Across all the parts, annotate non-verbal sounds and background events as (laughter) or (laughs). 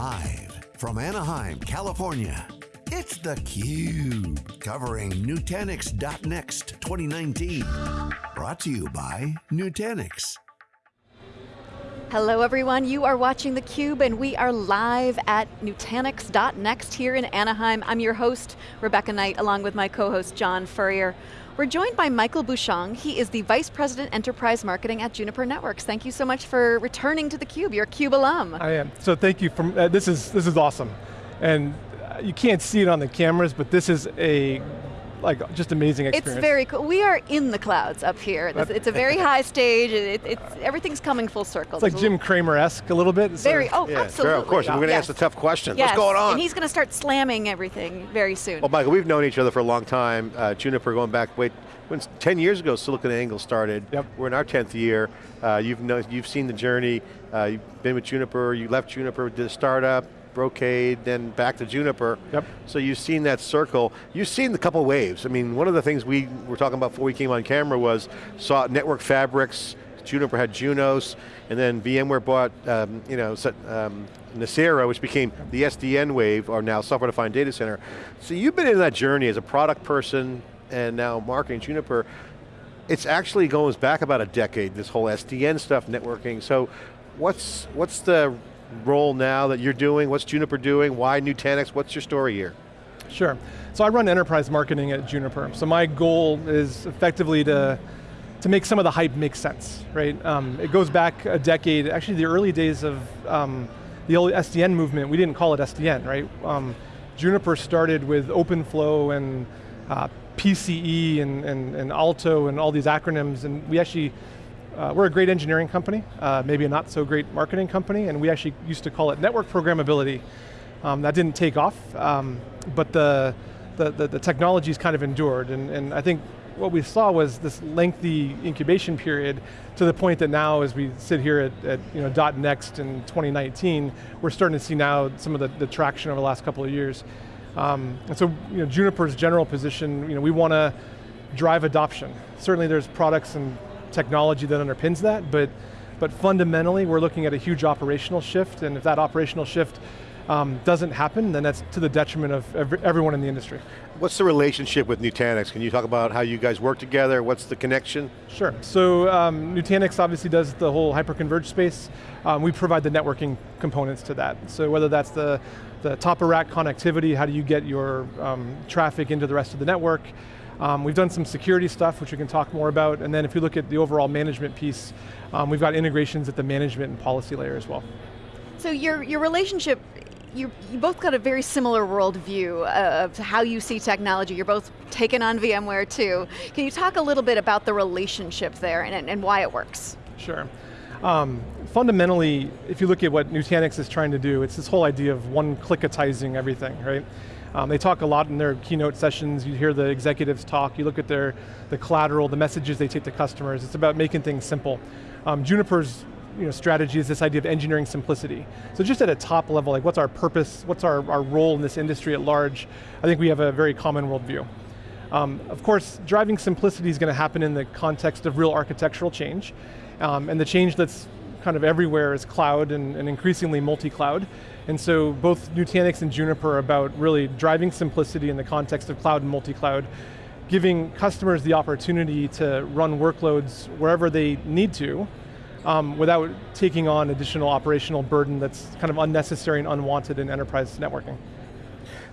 Live from Anaheim, California, it's theCUBE, covering Nutanix.next 2019. Brought to you by Nutanix. Hello everyone, you are watching theCUBE and we are live at Nutanix.next here in Anaheim. I'm your host, Rebecca Knight, along with my co-host, John Furrier. We're joined by Michael Bushong. He is the Vice President Enterprise Marketing at Juniper Networks. Thank you so much for returning to theCUBE. You're a CUBE alum. I am, so thank you, for, uh, this, is, this is awesome. And you can't see it on the cameras, but this is a like just amazing experience. It's very cool. We are in the clouds up here. It's a very (laughs) high stage. It, it's everything's coming full circle. It's like Jim Cramer-esque a little bit. Very, oh, yeah, absolutely. Sure, of course, we're going to yes. ask the tough questions. Yes. What's going on? And he's going to start slamming everything very soon. Well, Michael, we've known each other for a long time. Uh, Juniper going back, wait, when 10 years ago SiliconANGLE started. Yep. We're in our 10th year. Uh, you've, know, you've seen the journey. Uh, you've been with Juniper, you left Juniper, did a startup, Brocade, then back to Juniper. Yep. So you've seen that circle. You've seen the couple waves. I mean, one of the things we were talking about before we came on camera was saw network fabrics, Juniper had Junos, and then VMware bought, um, you know, um, which became the SDN wave, or now software-defined data center. So you've been in that journey as a product person and now marketing Juniper. It's actually goes back about a decade, this whole SDN stuff, networking. So what's, what's the role now that you're doing? What's Juniper doing? Why Nutanix? What's your story here? Sure. So I run enterprise marketing at Juniper. So my goal is effectively to, to make some of the hype make sense, right? Um, it goes back a decade, actually the early days of um, the old SDN movement, we didn't call it SDN, right? Um, Juniper started with OpenFlow and uh, PCE and, and, and Alto and all these acronyms, and we actually uh, we're a great engineering company, uh, maybe a not so great marketing company, and we actually used to call it network programmability. Um, that didn't take off, um, but the, the, the, the technology's kind of endured, and, and I think what we saw was this lengthy incubation period to the point that now as we sit here at, at you know, .next in 2019, we're starting to see now some of the, the traction over the last couple of years. Um, and so you know, Juniper's general position, you know, we want to drive adoption. Certainly there's products and technology that underpins that, but, but fundamentally we're looking at a huge operational shift, and if that operational shift um, doesn't happen, then that's to the detriment of every, everyone in the industry. What's the relationship with Nutanix? Can you talk about how you guys work together? What's the connection? Sure, so um, Nutanix obviously does the whole hyperconverged space. Um, we provide the networking components to that. So whether that's the, the top of rack connectivity, how do you get your um, traffic into the rest of the network, um, we've done some security stuff, which we can talk more about, and then if you look at the overall management piece, um, we've got integrations at the management and policy layer as well. So your, your relationship, you, you both got a very similar worldview of how you see technology. You're both taken on VMware too. Can you talk a little bit about the relationship there and, and why it works? Sure. Um, fundamentally, if you look at what Nutanix is trying to do, it's this whole idea of one-clickatizing everything, right? Um, they talk a lot in their keynote sessions, you hear the executives talk, you look at their the collateral, the messages they take to customers, it's about making things simple. Um, Juniper's you know, strategy is this idea of engineering simplicity. So just at a top level, like what's our purpose, what's our, our role in this industry at large, I think we have a very common worldview. Um, of course, driving simplicity is going to happen in the context of real architectural change, um, and the change that's kind of everywhere is cloud and, and increasingly multi-cloud. And so both Nutanix and Juniper are about really driving simplicity in the context of cloud and multi-cloud, giving customers the opportunity to run workloads wherever they need to, um, without taking on additional operational burden that's kind of unnecessary and unwanted in enterprise networking.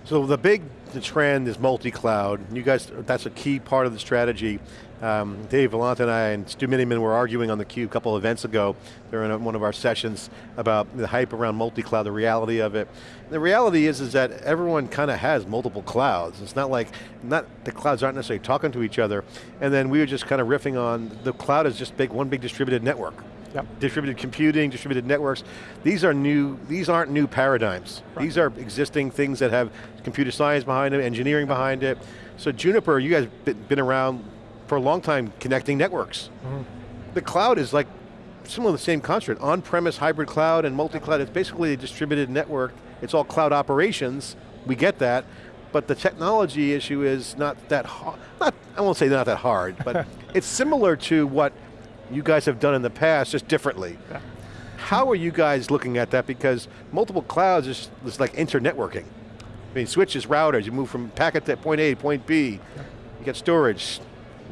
So the big the trend is multi-cloud. You guys, that's a key part of the strategy. Um, Dave Vellante and I and Stu Miniman were arguing on the cube a couple events ago during one of our sessions about the hype around multi-cloud, the reality of it. The reality is, is that everyone kind of has multiple clouds. It's not like, not the clouds aren't necessarily talking to each other. And then we were just kind of riffing on, the cloud is just big, one big distributed network. Yep. Distributed computing, distributed networks. These are new, these aren't new paradigms. Right. These are existing things that have computer science behind them, engineering behind it. So Juniper, you guys have been around for a long time connecting networks. Mm -hmm. The cloud is like similar to the same construct. On-premise hybrid cloud and multi-cloud, it's basically a distributed network. It's all cloud operations, we get that, but the technology issue is not that hard, not, I won't say not that hard, but (laughs) it's similar to what you guys have done in the past, just differently. Yeah. How are you guys looking at that? Because multiple clouds is, is like internetworking. I mean, switches, routers, you move from packet to point A to point B, you get storage,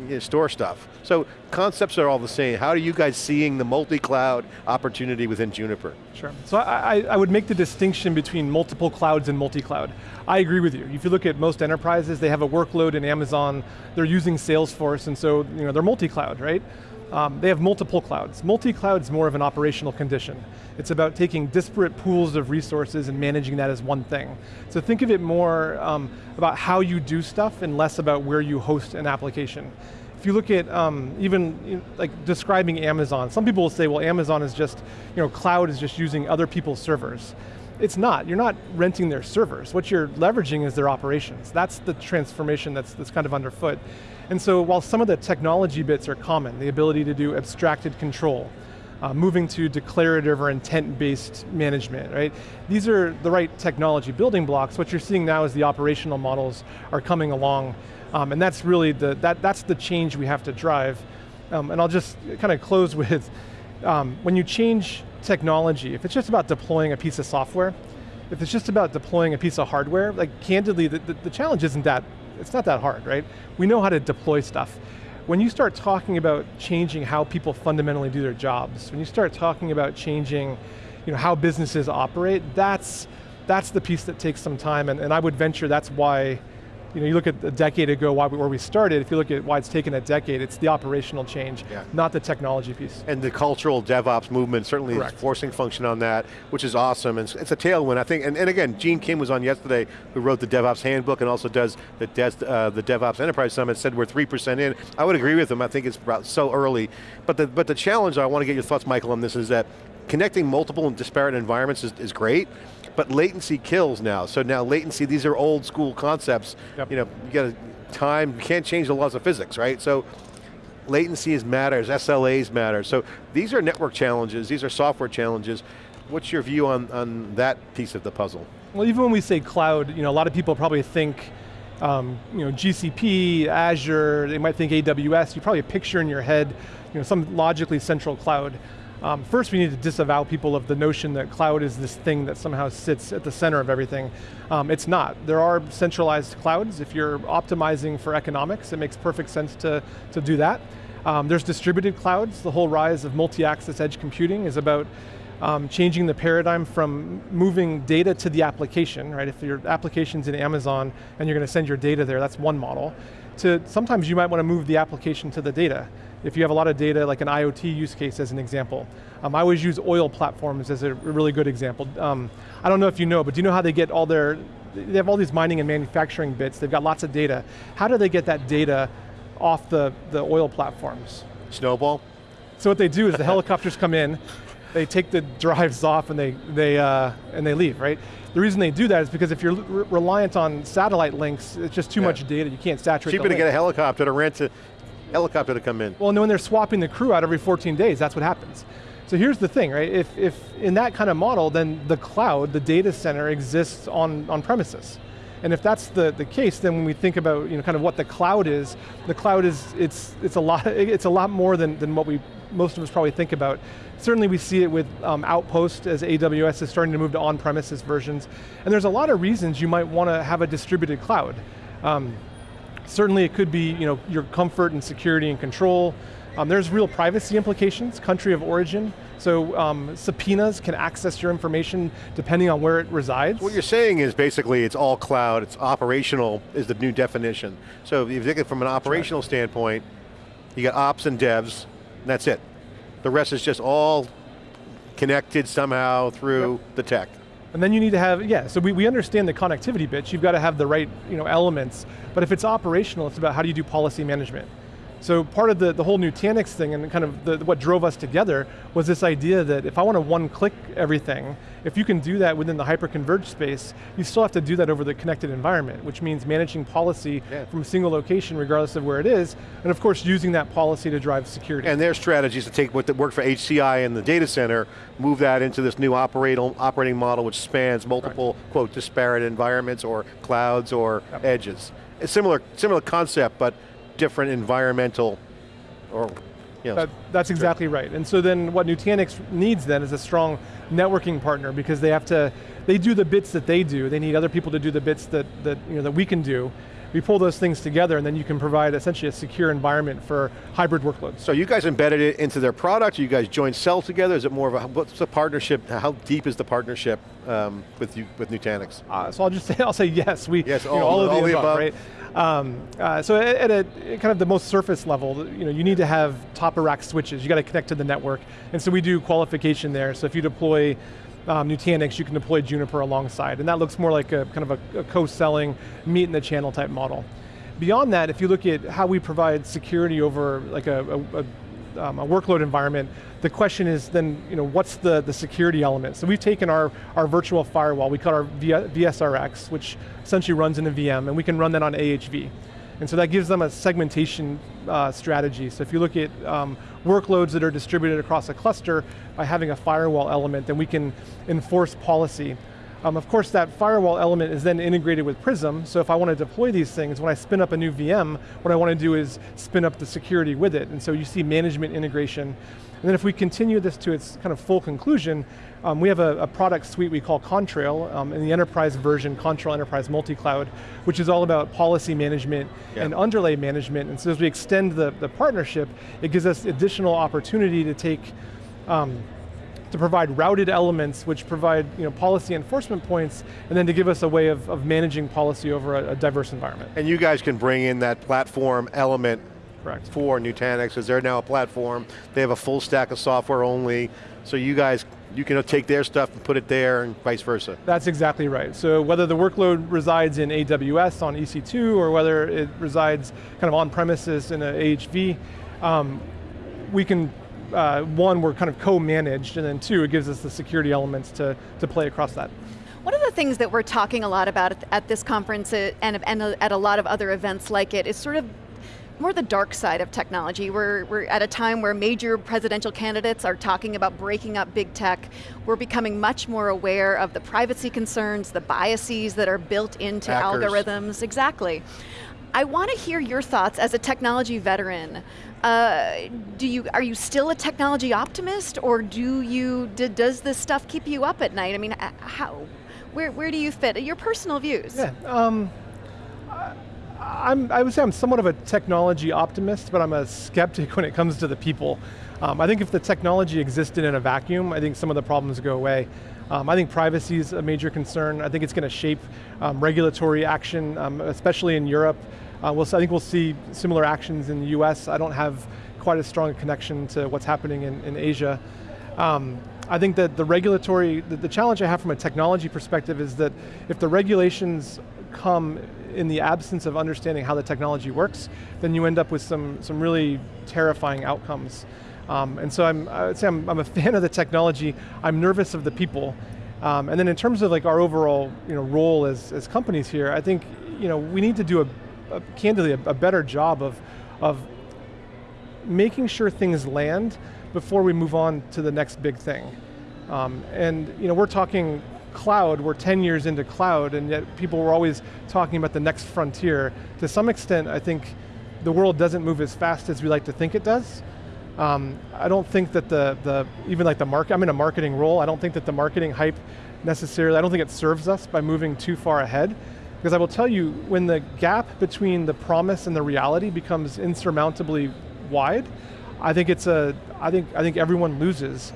you store stuff. So concepts are all the same. How are you guys seeing the multi-cloud opportunity within Juniper? Sure, so I, I would make the distinction between multiple clouds and multi-cloud. I agree with you. If you look at most enterprises, they have a workload in Amazon, they're using Salesforce, and so you know, they're multi-cloud, right? Um, they have multiple clouds. Multi-cloud is more of an operational condition. It's about taking disparate pools of resources and managing that as one thing. So think of it more um, about how you do stuff and less about where you host an application. If you look at um, even you know, like describing Amazon, some people will say, well, Amazon is just, you know, cloud is just using other people's servers. It's not, you're not renting their servers. What you're leveraging is their operations. That's the transformation that's, that's kind of underfoot. And so while some of the technology bits are common, the ability to do abstracted control, uh, moving to declarative or intent-based management, right? These are the right technology building blocks. What you're seeing now is the operational models are coming along, um, and that's really the, that, that's the change we have to drive. Um, and I'll just kind of close (laughs) with, um, when you change technology, if it's just about deploying a piece of software, if it's just about deploying a piece of hardware, like candidly, the, the, the challenge isn't that, it's not that hard, right? We know how to deploy stuff. When you start talking about changing how people fundamentally do their jobs, when you start talking about changing you know, how businesses operate, that's, that's the piece that takes some time, and, and I would venture that's why you know, you look at a decade ago why, where we started, if you look at why it's taken a decade, it's the operational change, yeah. not the technology piece. And the cultural DevOps movement certainly Correct. is forcing function on that, which is awesome. And it's a tailwind, I think. And, and again, Gene Kim was on yesterday, who wrote the DevOps handbook and also does the, uh, the DevOps Enterprise Summit, said we're 3% in. I would agree with him, I think it's about so early. But the, but the challenge, I want to get your thoughts, Michael, on this is that connecting multiple and disparate environments is, is great, but latency kills now. So now latency, these are old school concepts. Yep. You know, you got time, you can't change the laws of physics, right? So latency is matters, SLAs matter. So these are network challenges, these are software challenges. What's your view on, on that piece of the puzzle? Well, even when we say cloud, you know, a lot of people probably think um, you know, GCP, Azure, they might think AWS, you probably picture in your head you know, some logically central cloud. Um, first we need to disavow people of the notion that cloud is this thing that somehow sits at the center of everything. Um, it's not. There are centralized clouds. If you're optimizing for economics, it makes perfect sense to, to do that. Um, there's distributed clouds. The whole rise of multi-access edge computing is about um, changing the paradigm from moving data to the application, right? If your application's in Amazon and you're going to send your data there, that's one model. To sometimes you might want to move the application to the data. If you have a lot of data, like an IoT use case as an example. Um, I always use oil platforms as a really good example. Um, I don't know if you know, but do you know how they get all their, they have all these mining and manufacturing bits, they've got lots of data. How do they get that data off the, the oil platforms? Snowball? So what they do is the helicopters come in, they take the drives off and they, they, uh, and they leave, right? The reason they do that is because if you're re reliant on satellite links, it's just too yeah. much data, you can't saturate Cheaper to link. get a helicopter to rent a helicopter to come in. Well, and when they're swapping the crew out every 14 days, that's what happens. So here's the thing, right? If, if in that kind of model, then the cloud, the data center exists on, on premises. And if that's the, the case, then when we think about you know, kind of what the cloud is, the cloud is, it's, it's, a, lot, (laughs) it's a lot more than, than what we, most of us probably think about. Certainly we see it with um, Outpost as AWS is starting to move to on-premises versions. And there's a lot of reasons you might want to have a distributed cloud. Um, certainly it could be you know, your comfort and security and control. Um, there's real privacy implications, country of origin. So um, subpoenas can access your information depending on where it resides. What you're saying is basically it's all cloud, it's operational is the new definition. So if you think it from an operational right. standpoint, you got ops and devs, and that's it. The rest is just all connected somehow through yep. the tech. And then you need to have, yeah, so we, we understand the connectivity bits, you've got to have the right you know, elements, but if it's operational, it's about how do you do policy management. So part of the, the whole Nutanix thing and kind of the, what drove us together was this idea that if I want to one-click everything, if you can do that within the hyper-converged space, you still have to do that over the connected environment, which means managing policy yeah. from a single location regardless of where it is, and of course using that policy to drive security. And their strategy is to take what worked for HCI in the data center, move that into this new operating model which spans multiple, right. quote, disparate environments or clouds or yep. edges. A similar, similar concept, but different environmental or Yeah. That, that's exactly right. And so then what Nutanix needs then is a strong networking partner because they have to, they do the bits that they do. They need other people to do the bits that, that, you know, that we can do. We pull those things together and then you can provide essentially a secure environment for hybrid workloads. So you guys embedded it into their product, you guys joint sell together, is it more of a, what's the partnership, how deep is the partnership um, with you, with Nutanix? Uh, so I'll just say, (laughs) I'll say yes. We, Yes, you know, all- all, of all the the above, above. right? Um, uh, so at, at a kind of the most surface level, you know, you need to have top of rack switches. You got to connect to the network, and so we do qualification there. So if you deploy um, Nutanix, you can deploy Juniper alongside, and that looks more like a kind of a, a co-selling, meet in the channel type model. Beyond that, if you look at how we provide security over like a, a, a, um, a workload environment, the question is then, you know, what's the, the security element? So we've taken our, our virtual firewall, we call our VSRX, which essentially runs in a VM, and we can run that on AHV. And so that gives them a segmentation uh, strategy. So if you look at um, workloads that are distributed across a cluster, by having a firewall element, then we can enforce policy. Um, of course, that firewall element is then integrated with Prism, so if I want to deploy these things, when I spin up a new VM, what I want to do is spin up the security with it, and so you see management integration. And then if we continue this to its kind of full conclusion, um, we have a, a product suite we call Contrail, um, in the enterprise version, Contrail Enterprise Multi-Cloud, which is all about policy management Yeah. and underlay management, and so as we extend the, the partnership, it gives us additional opportunity to take um, to provide routed elements which provide you know, policy enforcement points, and then to give us a way of, of managing policy over a, a diverse environment. And you guys can bring in that platform element Correct. for Nutanix, because they're now a platform, they have a full stack of software only, so you guys, you can take their stuff and put it there and vice versa. That's exactly right. So whether the workload resides in AWS on EC2 or whether it resides kind of on premises in a AHV, um, we can, uh, one, we're kind of co-managed, and then two, it gives us the security elements to, to play across that. One of the things that we're talking a lot about at, at this conference uh, and, and at a lot of other events like it is sort of more the dark side of technology. We're, we're at a time where major presidential candidates are talking about breaking up big tech. We're becoming much more aware of the privacy concerns, the biases that are built into Hackers. algorithms, exactly. I want to hear your thoughts as a technology veteran. Uh, do you, are you still a technology optimist or do you, does this stuff keep you up at night? I mean, uh, how, where, where do you fit? Your personal views. Yeah, um, I- I'm, I would say I'm somewhat of a technology optimist, but I'm a skeptic (laughs) when it comes to the people. Um, I think if the technology existed in a vacuum, I think some of the problems go away. Um, I think privacy is a major concern. I think it's going to shape um, regulatory action, um, especially in Europe. Uh, we'll, I think we'll see similar actions in the US. I don't have quite as strong a connection to what's happening in, in Asia. Um, I think that the regulatory, the, the challenge I have from a technology perspective is that if the regulations come in the absence of understanding how the technology works, then you end up with some, some really terrifying outcomes. Um, and so I'm, I would say I'm, I'm a (laughs) fan of the technology, I'm nervous of the people. Um, and then in terms of like our overall you know, role as, as companies here, I think you know, we need to do a, a candidly a, a better job of, of making sure things land before we move on to the next big thing. Um, and you know, we're talking cloud, we're 10 years into cloud, and yet people were always talking about the next frontier. To some extent, I think the world doesn't move as fast as we like to think it does. Um, I don't think that the, the even like the market, I'm in a marketing role, I don't think that the marketing hype necessarily, I don't think it serves us by moving too far ahead. Because I will tell you, when the gap between the promise and the reality becomes insurmountably wide, I think it's a, I think, I think everyone loses.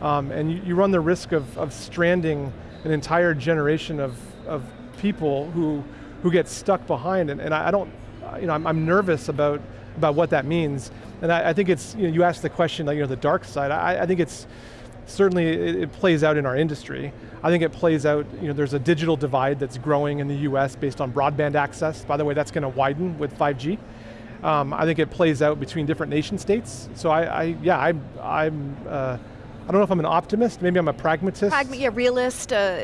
Um, and you, you run the risk of, of stranding an entire generation of, of people who, who get stuck behind. And, and I, I don't, you know, I'm, I'm nervous about, about what that means. And I, I think it's, you know, you asked the question, like, you know, the dark side. I, I think it's, certainly it, it plays out in our industry. I think it plays out, you know, there's a digital divide that's growing in the US based on broadband access. By the way, that's going to widen with 5G. Um, I think it plays out between different nation states. So I, I yeah, I'm, I'm uh, I don't know if I'm an optimist, maybe I'm a pragmatist. Pragma- yeah, realist. Uh,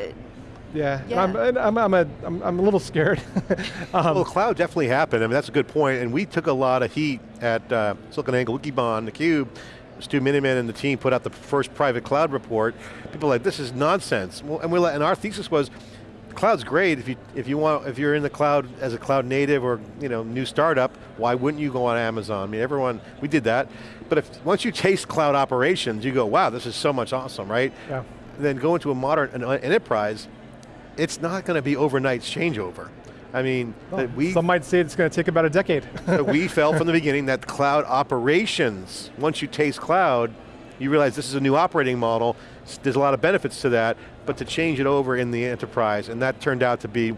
yeah, Yeah. I'm, I'm, I'm, a, I'm, I'm a little scared. (laughs) um, Well, cloud definitely happened. I mean, that's a good point. And we took a lot of heat at uh, SiliconANGLE, Wikibon, theCUBE. Stu Miniman and the team put out the first private cloud report. People were like, this is nonsense. And, like, and our thesis was, cloud's great if you if you want if you're in the cloud as a cloud native or you know new startup. Why wouldn't you go on Amazon? I mean, everyone we did that. But if once you taste cloud operations, you go, wow, this is so much awesome, right? Yeah. Then go into a modern an enterprise. It's not going to be overnight changeover. I mean, Well, we some might say it's going to take about a decade. (laughs) but we felt from the (laughs) beginning that cloud operations, once you taste cloud, you realize this is a new operating model, there's a lot of benefits to that, but to change it over in the enterprise, and that turned out to be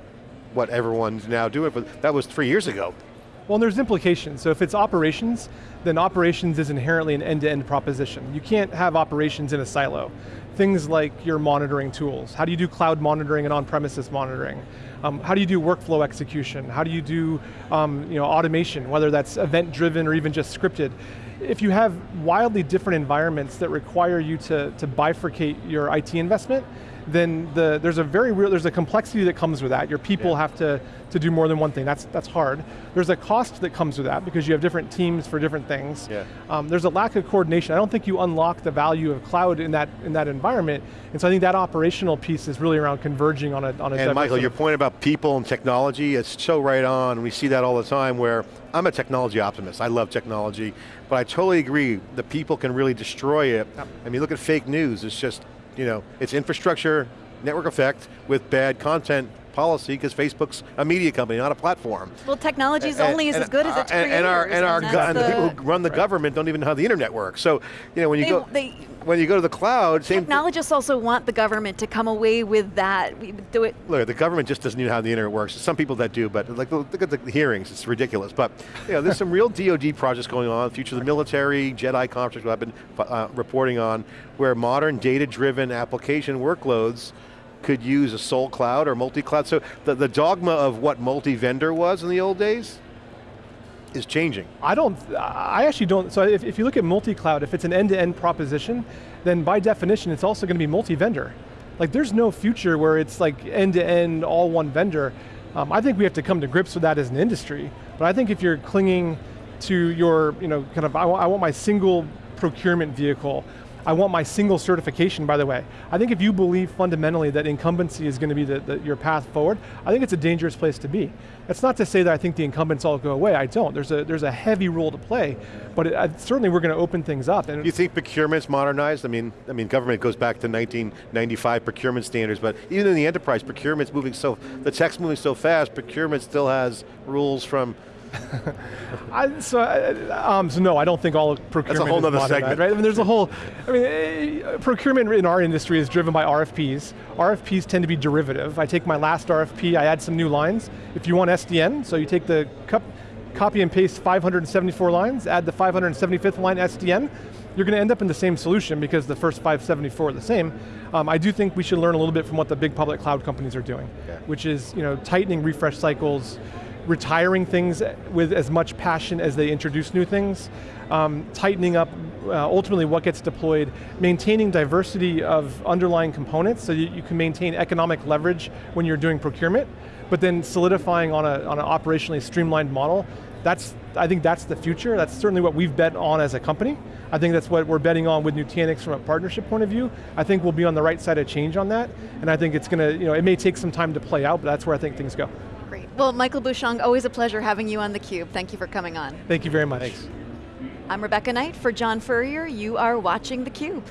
what everyone's now doing, but that was three years ago. Well, there's implications. So if it's operations, then operations is inherently an end-to-end proposition. You can't have operations in a silo. Things like your monitoring tools. How do you do cloud monitoring and on-premises monitoring? Um, how do you do workflow execution? How do you do um, you know, automation, whether that's event-driven or even just scripted? If you have wildly different environments that require you to, to bifurcate your IT investment, then the, there's a very real, there's a complexity that comes with that. Your people Yeah. have to, to do more than one thing, that's, that's hard. There's a cost that comes with that because you have different teams for different things. Yeah. Um, there's a lack of coordination. I don't think you unlock the value of cloud in that, in that environment, and so I think that operational piece is really around converging on a, on a And Michael, your point about people and technology, it's so right on. We see that all the time where I'm a technology optimist. I love technology, but I totally agree. The people can really destroy it. I mean, look at fake news. It's just, you know, it's infrastructure, network effect with bad content policy because Facebook's a media company, not a platform. Well, technology is And- only as and- good as its and, creators. and our and our that's and the people who run the government don't even know how the internet works. So, you know, when you They- go they- when you go to the cloud, same. Technologists also want the government to come away with that. We do it. Look, the government just doesn't know how the internet works. Some people that do, but like look at the hearings, it's ridiculous. But you know, there's some real DoD projects going on, future of the military, JEDI conference, what I've been uh, reporting on, where modern data-driven application workloads could use a sole cloud or multi-cloud. So the, the dogma of what multi-vendor was in the old days is changing. I don't, I actually don't, so if, if you look at multi-cloud, if it's an end-to-end proposition, then by definition it's also going to be multi-vendor. Like there's no future where it's like end-to-end, all one vendor. Um, I think we have to come to grips with that as an industry, but I think if you're clinging to your, you know, kind of, I I want my single procurement vehicle, I want my single certification, by the way. I think if you believe fundamentally that incumbency is going to be the, the, your path forward, I think it's a dangerous place to be. That's not to say that I think the incumbents all go away, I don't. There's a, there's a heavy role to play, but it, certainly we're going to open things up. And you think procurement's modernized? I mean, I mean, government goes back to 1995 procurement standards, but even in the enterprise, procurement's moving so, the tech's moving so fast, procurement still has rules from (laughs) I, so, um, so no, I don't think all of procurement whole is nother modernized, segment. Right? I mean, there's a whole, I mean, eh, procurement in our industry is driven by RFPs. RFPs tend to be derivative. I take my last RFP, I add some new lines. If you want SDN, so you take the cup, copy and paste 574 lines, add the 575th line SDN, you're going to end up in the same solution because the first 574 are the same. Um, I do think we should learn a little bit from what the big public cloud companies are doing, Okay. which is you know tightening refresh cycles, retiring things with as much passion as they introduce new things, um, tightening up uh, ultimately what gets deployed, maintaining diversity of underlying components so you, you can maintain economic leverage when you're doing procurement, but then solidifying on, a, on an operationally streamlined model. That's, I think that's the future. That's certainly what we've bet on as a company. I think that's what we're betting on with Nutanix from a partnership point of view. I think we'll be on the right side of change on that, and I think it's going to, you know, it may take some time to play out, but that's where I think things go. Great. Well, Michael Bushong, always a pleasure having you on theCUBE. Thank you for coming on. Thank you very much. Thanks. I'm Rebecca Knight for John Furrier. You are watching theCUBE.